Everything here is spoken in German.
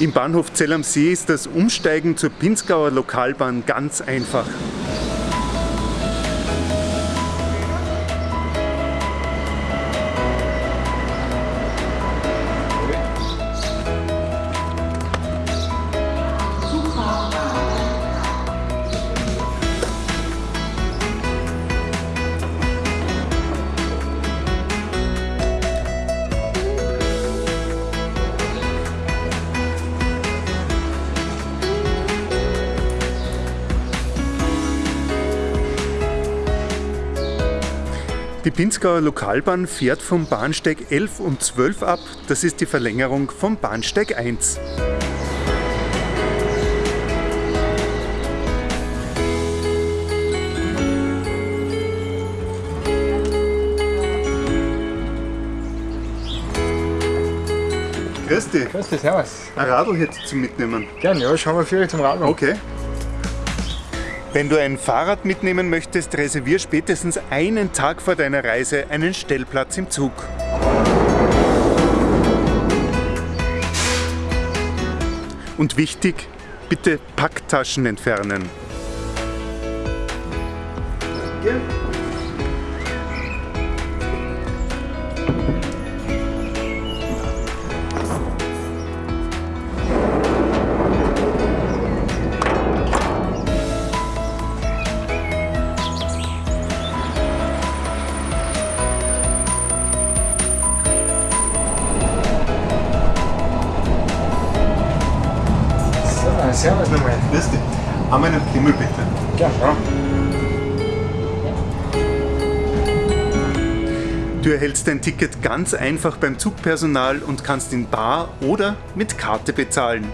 Im Bahnhof Zell am See ist das Umsteigen zur Pinzgauer Lokalbahn ganz einfach. Die Pinzgauer Lokalbahn fährt vom Bahnsteig 11 und 12 ab. Das ist die Verlängerung vom Bahnsteig 1. Grüß dich. Grüß dich, servus. Ein Radl hätte ich zum Mitnehmen. Gern, ja, schauen wir für zum Radl. Okay. Wenn du ein Fahrrad mitnehmen möchtest, reservier spätestens einen Tag vor deiner Reise einen Stellplatz im Zug. Und wichtig, bitte Packtaschen entfernen. Danke. So, servus nochmal. Grüß dich. Einmal einen Pimmel bitte. Gern, ja. Du erhältst dein Ticket ganz einfach beim Zugpersonal und kannst in Bar oder mit Karte bezahlen.